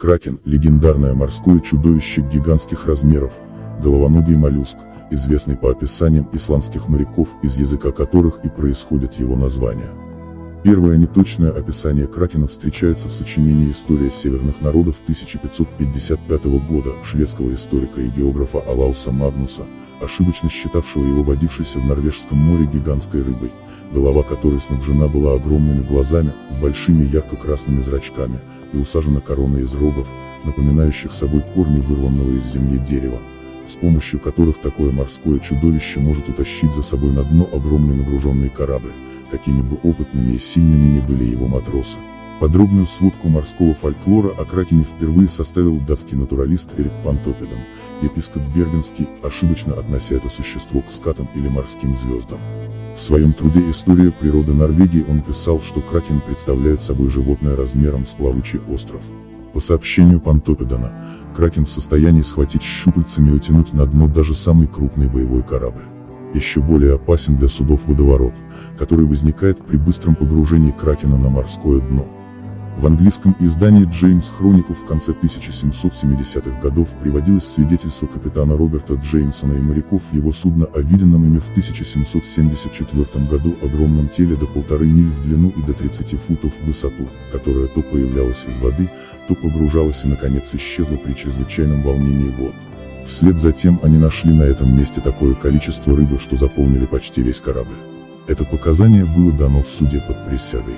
Кракен – легендарное морское чудовище гигантских размеров, головоногий моллюск, известный по описаниям исландских моряков, из языка которых и происходит его название. Первое неточное описание кракена встречается в сочинении «История северных народов» 1555 года шведского историка и географа Алауса Магнуса, ошибочно считавшего его водившейся в Норвежском море гигантской рыбой, голова которой снабжена была огромными глазами, с большими ярко-красными зрачками, и усажена короной из рогов, напоминающих собой корни вырванного из земли дерева, с помощью которых такое морское чудовище может утащить за собой на дно огромный нагруженный корабль, какими бы опытными и сильными ни были его матросы. Подробную сводку морского фольклора о Кракене впервые составил датский натуралист Эрик Пантопидан, епископ Бергенский, ошибочно относя это существо к скатам или морским звездам. В своем труде «История природы Норвегии» он писал, что кракен представляет собой животное размером с плавучий остров. По сообщению Пантопидана, кракен в состоянии схватить щупальцами и утянуть на дно даже самый крупный боевой корабль. Еще более опасен для судов водоворот, который возникает при быстром погружении кракена на морское дно. В английском издании Джеймс Хроникл в конце 1770-х годов приводилось свидетельство капитана Роберта Джеймсона и моряков его судна о виденном ими в 1774 году огромном теле до полторы миль в длину и до 30 футов в высоту, которое то появлялось из воды, то погружалось и наконец исчезло при чрезвычайном волнении вод. Вслед за тем они нашли на этом месте такое количество рыбы, что заполнили почти весь корабль. Это показание было дано в суде под присягой.